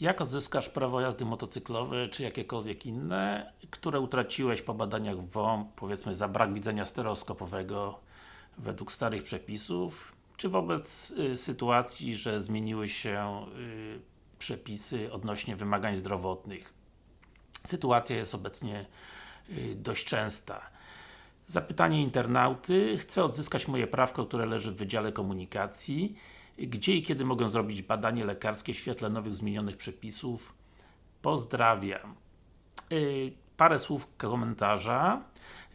Jak odzyskasz prawo jazdy motocyklowe, czy jakiekolwiek inne, które utraciłeś po badaniach WOMP, powiedzmy za brak widzenia stereoskopowego według starych przepisów, czy wobec y, sytuacji, że zmieniły się y, przepisy odnośnie wymagań zdrowotnych. Sytuacja jest obecnie y, dość częsta. Zapytanie internauty. Chcę odzyskać moje prawko, które leży w Wydziale Komunikacji. Gdzie i kiedy mogę zrobić badanie lekarskie w świetle nowych zmienionych przepisów? Pozdrawiam. Yy, parę słów komentarza.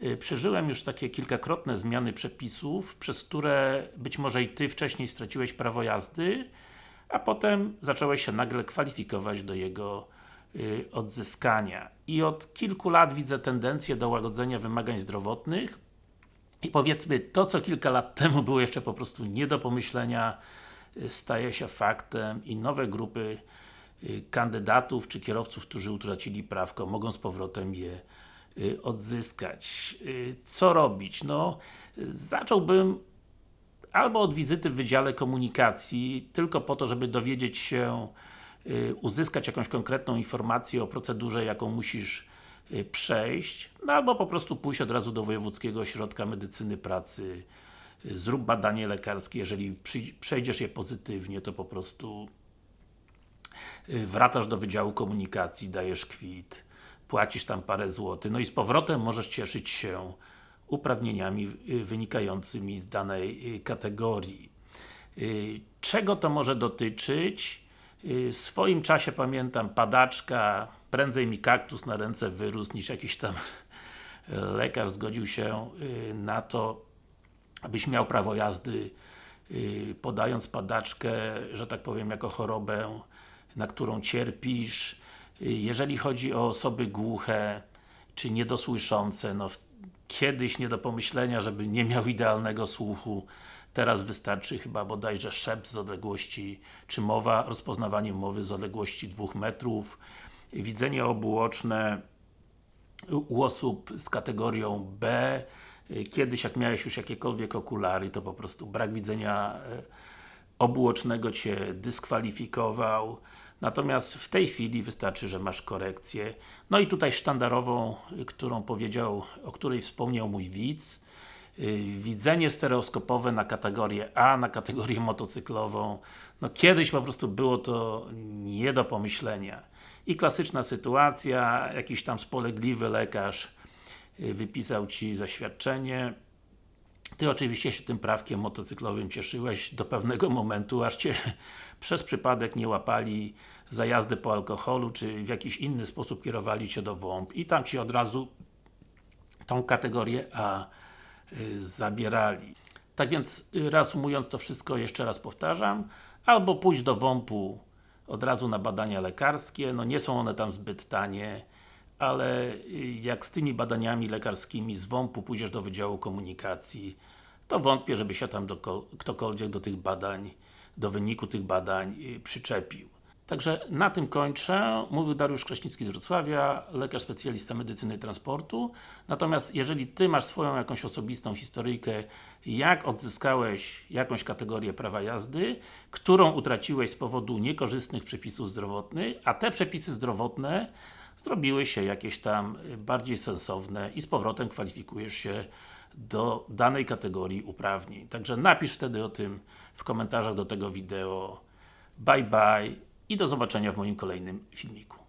Yy, przeżyłem już takie kilkakrotne zmiany przepisów, przez które być może i Ty wcześniej straciłeś prawo jazdy, a potem zacząłeś się nagle kwalifikować do jego yy, odzyskania. I od kilku lat widzę tendencję do łagodzenia wymagań zdrowotnych i powiedzmy, to co kilka lat temu było jeszcze po prostu nie do pomyślenia, y, staje się faktem i nowe grupy y, kandydatów czy kierowców, którzy utracili prawko, mogą z powrotem je y, odzyskać. Co robić? No, zacząłbym albo od wizyty w Wydziale Komunikacji, tylko po to, żeby dowiedzieć się, uzyskać jakąś konkretną informację o procedurze, jaką musisz przejść, no albo po prostu pójść od razu do Wojewódzkiego Ośrodka Medycyny Pracy, zrób badanie lekarskie, jeżeli przejdziesz je pozytywnie, to po prostu wracasz do Wydziału Komunikacji, dajesz kwit, płacisz tam parę złotych, no i z powrotem możesz cieszyć się uprawnieniami wynikającymi z danej kategorii. Czego to może dotyczyć? W swoim czasie pamiętam padaczka, prędzej mi kaktus na ręce wyrósł niż jakiś tam lekarz zgodził się na to, abyś miał prawo jazdy podając padaczkę, że tak powiem, jako chorobę, na którą cierpisz. Jeżeli chodzi o osoby głuche, czy niedosłyszące, no kiedyś nie do pomyślenia, żeby nie miał idealnego słuchu. Teraz wystarczy chyba bodajże szept z odległości, czy mowa, rozpoznawanie mowy z odległości 2 metrów, widzenie obuoczne u osób z kategorią B, kiedyś jak miałeś już jakiekolwiek okulary, to po prostu brak widzenia e, obuocznego Cię dyskwalifikował. Natomiast w tej chwili wystarczy, że masz korekcję. No i tutaj sztandarową, którą powiedział, o której wspomniał mój widz. Widzenie stereoskopowe na kategorię A, na kategorię motocyklową. No kiedyś po prostu było to nie do pomyślenia. I klasyczna sytuacja, jakiś tam spolegliwy lekarz wypisał Ci zaświadczenie, ty oczywiście się tym prawkiem motocyklowym cieszyłeś do pewnego momentu, aż Cię przez przypadek nie łapali za jazdę po alkoholu, czy w jakiś inny sposób kierowali Cię do WOMP i tam Ci od razu tą kategorię A y, zabierali. Tak więc, y, reasumując to wszystko, jeszcze raz powtarzam, albo pójść do WOMP-u od razu na badania lekarskie, no nie są one tam zbyt tanie, ale y, jak z tymi badaniami lekarskimi z WOMP-u pójdziesz do Wydziału Komunikacji, to wątpię, żeby się tam do, ktokolwiek do tych badań, do wyniku tych badań y, przyczepił. Także na tym kończę. Mówił Dariusz Kraśnicki z Wrocławia, lekarz specjalista medycyny transportu. Natomiast jeżeli Ty masz swoją jakąś osobistą historyjkę, jak odzyskałeś jakąś kategorię prawa jazdy, którą utraciłeś z powodu niekorzystnych przepisów zdrowotnych, a te przepisy zdrowotne zrobiły się jakieś tam bardziej sensowne i z powrotem kwalifikujesz się do danej kategorii uprawnień. Także napisz wtedy o tym w komentarzach do tego wideo. Bye bye i do zobaczenia w moim kolejnym filmiku.